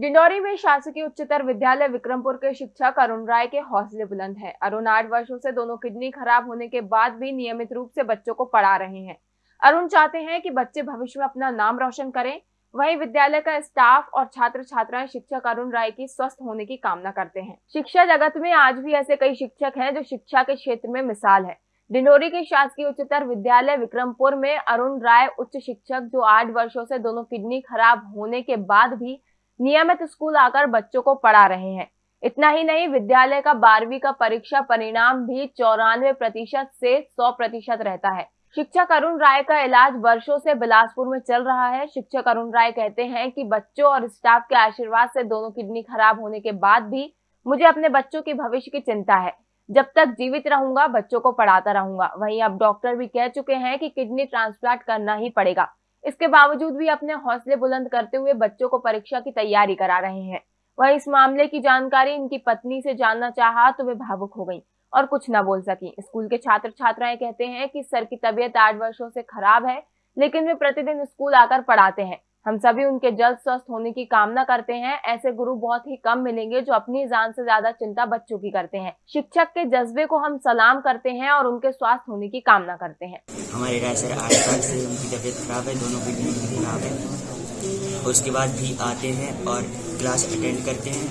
डिंडौरी में शासकीय उच्चतर विद्यालय विक्रमपुर के शिक्षक अरुण राय के हौसले बुलंद हैं। अरुण आठ वर्षों से दोनों किडनी खराब होने के बाद भी नियमित रूप से बच्चों को पढ़ा रहे हैं। अरुण चाहते हैं कि बच्चे भविष्य में अपना नाम रोशन करें। वहीं विद्यालय का स्टाफ और छात्र छात्राएँ शिक्षक अरुण राय की स्वस्थ होने की कामना करते हैं। शिक्षा जगत में आज भी ऐसे कई शिक्षक हैं जो शिक्षा के क्षेत्र में मिसाल है। डिंडोरी के शासकीय उच्चतर विद्यालय विक्रमपुर में अरुण राय उच्च शिक्षक जो आठ वर्षों से दोनों किडनी खराब होने के बाद भी नियमित स्कूल आकर बच्चों को पढ़ा रहे हैं। इतना ही नहीं, विद्यालय का बारहवीं का परीक्षा परिणाम भी चौरानवे प्रतिशत से सौ प्रतिशत रहता है। शिक्षक अरुण राय का इलाज वर्षों से बिलासपुर में चल रहा है। शिक्षक अरुण राय कहते हैं कि बच्चों और स्टाफ के आशीर्वाद से दोनों किडनी खराब होने के बाद भी मुझे अपने बच्चों के भविष्य की चिंता है। जब तक जीवित रहूँगा, बच्चों को पढ़ाता रहूँगा। वहीं अब डॉक्टर भी कह चुके हैं कि किडनी ट्रांसप्लांट करना ही पड़ेगा। इसके बावजूद भी अपने हौसले बुलंद करते हुए बच्चों को परीक्षा की तैयारी करा रहे हैं। वह इस मामले की जानकारी इनकी पत्नी से जानना चाहा तो वे भावुक हो गई और कुछ न बोल सकी। स्कूल के छात्र छात्राएँ कहते हैं कि सर की तबीयत आठ वर्षों से खराब है, लेकिन वे प्रतिदिन स्कूल आकर पढ़ाते हैं। हम सभी उनके जल्द स्वस्थ होने की कामना करते हैं। ऐसे गुरु बहुत ही कम मिलेंगे जो अपनी जान से ज़्यादा चिंता बच्चों की करते हैं। शिक्षक के जज्बे को हम सलाम करते हैं और उनके स्वास्थ्य होने की कामना करते हैं। हमारे राय सर से उनकी तबीयत खराब है, दोनों की खराब है। उसके बाद भी आते हैं और क्लास अटेंड करते हैं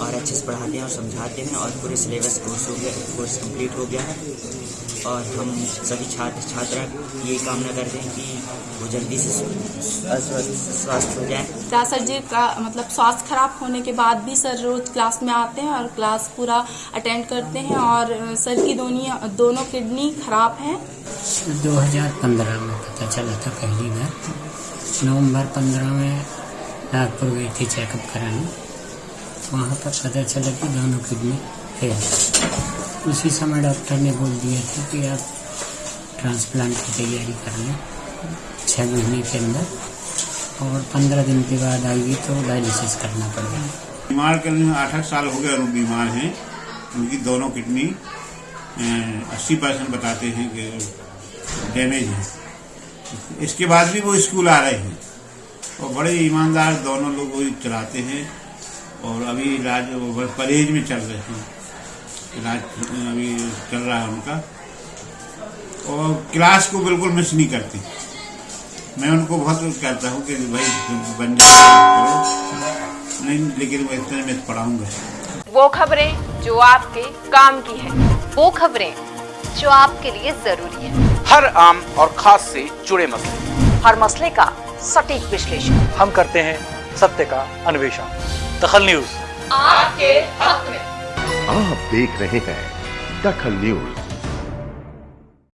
और अच्छे से पढ़ाते हैं और समझाते हैं और पूरे सिलेबस कोर्स हो गया, कोर्स कंप्लीट हो गया है। और हम सभी छात्र छात्रा ये कामना करते हैं कि वो जल्दी से स्वस्थ हो जाए। क्या सर जी का मतलब स्वास्थ्य खराब होने के बाद भी सर रोज क्लास में आते हैं और क्लास पूरा अटेंड करते हैं? और सर की दोनों दोनों किडनी खराब है? 2015 में पता चला था पहली बार। नवंबर 15 में नागपुर गई थी चेकअप कराने। वहाँ पर पता चला कि दोनों किडनी फेल उसी समय डॉक्टर ने बोल दिया था कि आप ट्रांसप्लांट की तैयारी कर लें छः महीने के अंदर और पंद्रह दिन के बाद आएगी तो डायलिसिस करना पड़ेगा। बीमार करने आठ आठ साल हो गया और बीमार हैं। उनकी दोनों किडनी अस्सी परसेंट बताते हैं कि डैमेज है। इसके बाद भी वो स्कूल आ रहे हैं। और बड़े ईमानदार दोनों लोग वही चलाते हैं और अभी इलाज परहेज में चल रहे हैं। इलाज अभी चल रहा है उनका। और क्लास को बिल्कुल मिस नहीं करती। मैं उनको बहुत कहता हूँ कि भाई बन करो। नहीं लेकिन मैं इतने में पढ़ाऊँगा। वो खबरें जो आपके काम की है वो खबरें जो आपके लिए ज़रूरी है। हर आम और खास से जुड़े मसले। हर मसले का सटीक विश्लेषण। हम करते हैं सत्य का अन्वेषण। दखल न्यूज़। आपके हक में। देख रहे हैं दखल न्यूज़।